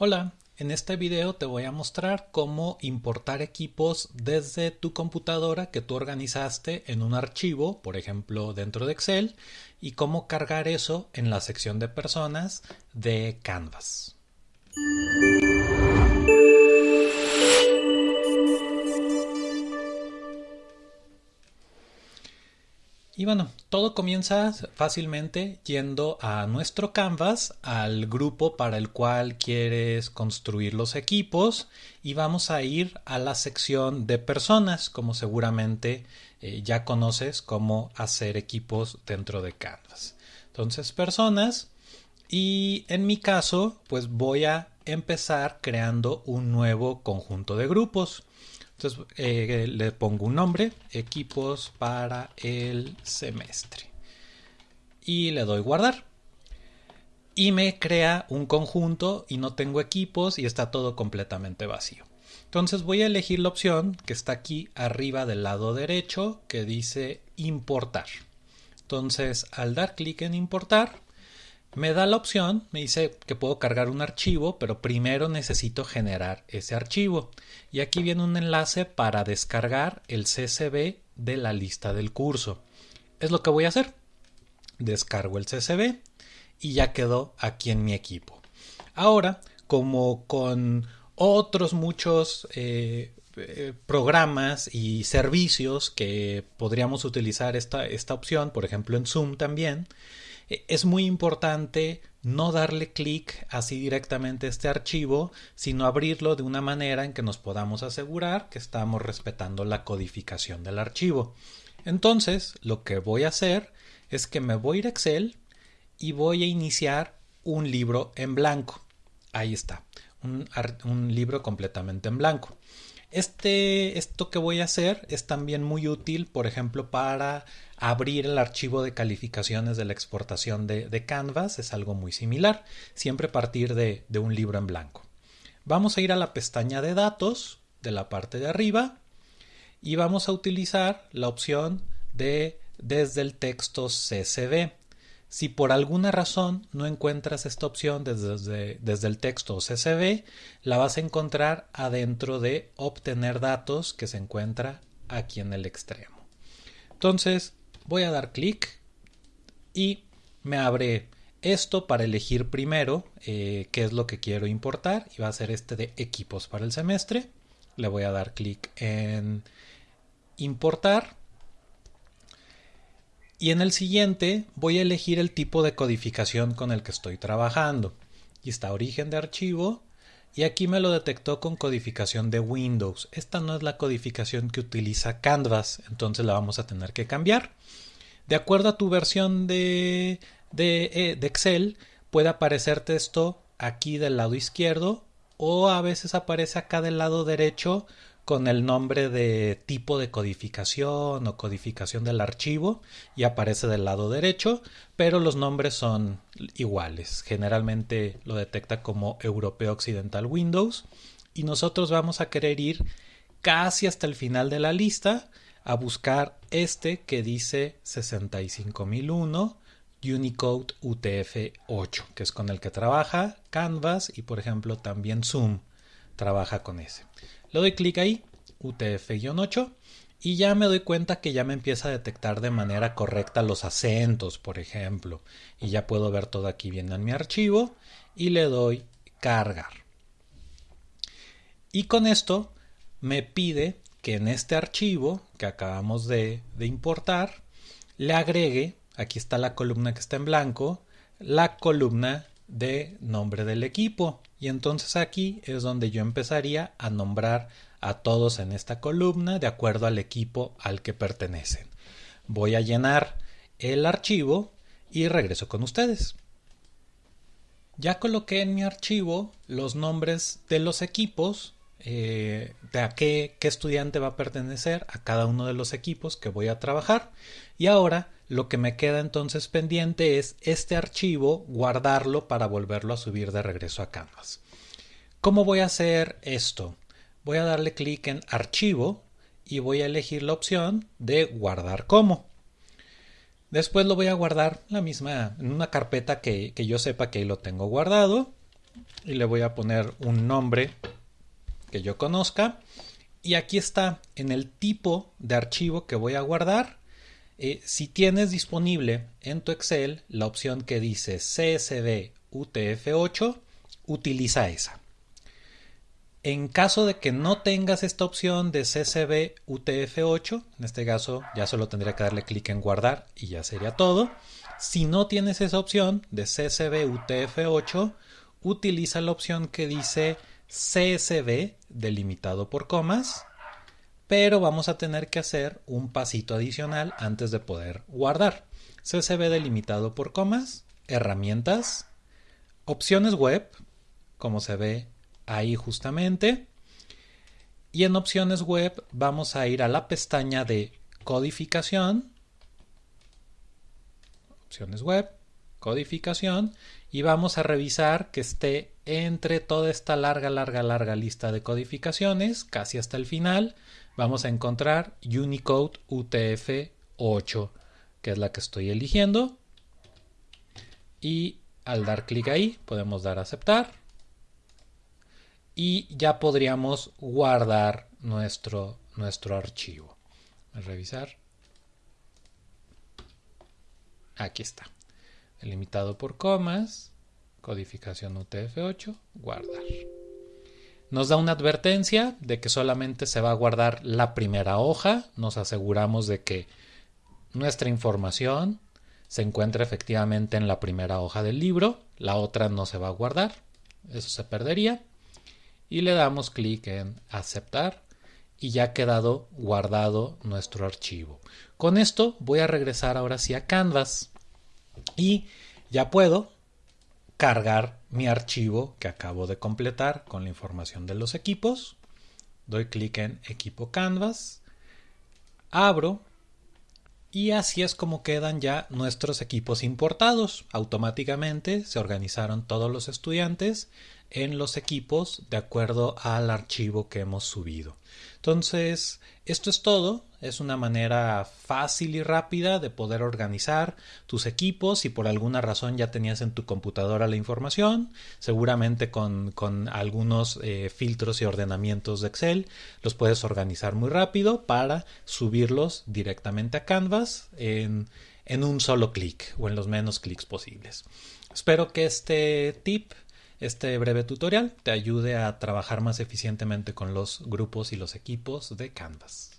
Hola, en este video te voy a mostrar cómo importar equipos desde tu computadora que tú organizaste en un archivo, por ejemplo dentro de Excel, y cómo cargar eso en la sección de personas de Canvas. Y bueno, todo comienza fácilmente yendo a nuestro Canvas, al grupo para el cual quieres construir los equipos y vamos a ir a la sección de personas, como seguramente eh, ya conoces cómo hacer equipos dentro de Canvas. Entonces, personas y en mi caso, pues voy a empezar creando un nuevo conjunto de grupos. Entonces eh, le pongo un nombre, equipos para el semestre. Y le doy guardar. Y me crea un conjunto y no tengo equipos y está todo completamente vacío. Entonces voy a elegir la opción que está aquí arriba del lado derecho que dice importar. Entonces al dar clic en importar me da la opción, me dice que puedo cargar un archivo, pero primero necesito generar ese archivo. Y aquí viene un enlace para descargar el CSV de la lista del curso. Es lo que voy a hacer. Descargo el CSV y ya quedó aquí en mi equipo. Ahora, como con otros muchos eh, eh, programas y servicios que podríamos utilizar esta, esta opción, por ejemplo en Zoom también, es muy importante no darle clic así directamente a este archivo, sino abrirlo de una manera en que nos podamos asegurar que estamos respetando la codificación del archivo. Entonces, lo que voy a hacer es que me voy a ir a Excel y voy a iniciar un libro en blanco. Ahí está, un, un libro completamente en blanco. Este, esto que voy a hacer es también muy útil, por ejemplo, para abrir el archivo de calificaciones de la exportación de, Canvas. Es algo muy similar, siempre partir de, de un libro en blanco. Vamos a ir a la pestaña de datos de la parte de arriba y vamos a utilizar la opción de desde el texto CSV. Si por alguna razón no encuentras esta opción desde, desde, el texto CSV, la vas a encontrar adentro de obtener datos que se encuentra aquí en el extremo. Entonces voy a dar clic y me abre esto para elegir primero eh, qué es lo que quiero importar y va a ser este de equipos para el semestre. Le voy a dar clic en importar y en el siguiente voy a elegir el tipo de codificación con el que estoy trabajando. Y está origen de archivo. Y aquí me lo detectó con codificación de Windows. Esta no es la codificación que utiliza Canvas, entonces la vamos a tener que cambiar. De acuerdo a tu versión de, de, eh, de Excel, puede aparecerte esto aquí del lado izquierdo o a veces aparece acá del lado derecho con el nombre de tipo de codificación o codificación del archivo y aparece del lado derecho, pero los nombres son iguales. Generalmente lo detecta como Europeo Occidental Windows y nosotros vamos a querer ir casi hasta el final de la lista a buscar este que dice 65001 Unicode UTF-8, que es con el que trabaja Canvas y por ejemplo también Zoom trabaja con ese. Le doy clic ahí, UTF-8, y ya me doy cuenta que ya me empieza a detectar de manera correcta los acentos, por ejemplo. Y ya puedo ver todo aquí bien en mi archivo y le doy cargar. Y con esto me pide que en este archivo que acabamos de, de importar le agregue, aquí está la columna que está en blanco, la columna de nombre del equipo. Y entonces aquí es donde yo empezaría a nombrar a todos en esta columna de acuerdo al equipo al que pertenecen. Voy a llenar el archivo y regreso con ustedes. Ya coloqué en mi archivo los nombres de los equipos, eh, de a qué, qué estudiante va a pertenecer a cada uno de los equipos que voy a trabajar. Y ahora lo que me queda entonces pendiente es este archivo, guardarlo para volverlo a subir de regreso a Canvas. ¿Cómo voy a hacer esto? Voy a darle clic en Archivo y voy a elegir la opción de Guardar como. Después lo voy a guardar la misma en una carpeta que, que yo sepa que ahí lo tengo guardado y le voy a poner un nombre que yo conozca. Y aquí está en el tipo de archivo que voy a guardar. Eh, si tienes disponible en tu Excel la opción que dice CSV UTF-8, utiliza esa. En caso de que no tengas esta opción de CSV UTF-8, en este caso ya solo tendría que darle clic en guardar y ya sería todo. Si no tienes esa opción de CSV UTF-8, utiliza la opción que dice CSV delimitado por comas, pero vamos a tener que hacer un pasito adicional antes de poder guardar. CSV delimitado por comas, herramientas, opciones web, como se ve ahí justamente. Y en opciones web vamos a ir a la pestaña de codificación. Opciones web, codificación. Y vamos a revisar que esté entre toda esta larga, larga, larga lista de codificaciones, casi hasta el final. Vamos a encontrar Unicode UTF-8, que es la que estoy eligiendo. Y al dar clic ahí podemos dar a aceptar y ya podríamos guardar nuestro, nuestro archivo. A revisar. Aquí está. Delimitado por comas, codificación UTF-8, guardar. Nos da una advertencia de que solamente se va a guardar la primera hoja. Nos aseguramos de que nuestra información se encuentra efectivamente en la primera hoja del libro. La otra no se va a guardar. Eso se perdería y le damos clic en aceptar y ya ha quedado guardado nuestro archivo. Con esto voy a regresar ahora sí a Canvas y ya puedo cargar mi archivo que acabo de completar con la información de los equipos. Doy clic en equipo Canvas, abro y así es como quedan ya nuestros equipos importados. Automáticamente se organizaron todos los estudiantes en los equipos de acuerdo al archivo que hemos subido. Entonces, esto es todo. Es una manera fácil y rápida de poder organizar tus equipos. Si por alguna razón ya tenías en tu computadora la información, seguramente con, algunos eh, filtros y ordenamientos de Excel, los puedes organizar muy rápido para subirlos directamente a Canvas en, en un solo clic o en los menos clics posibles. Espero que este tip este breve tutorial te ayude a trabajar más eficientemente con los grupos y los equipos de Canvas.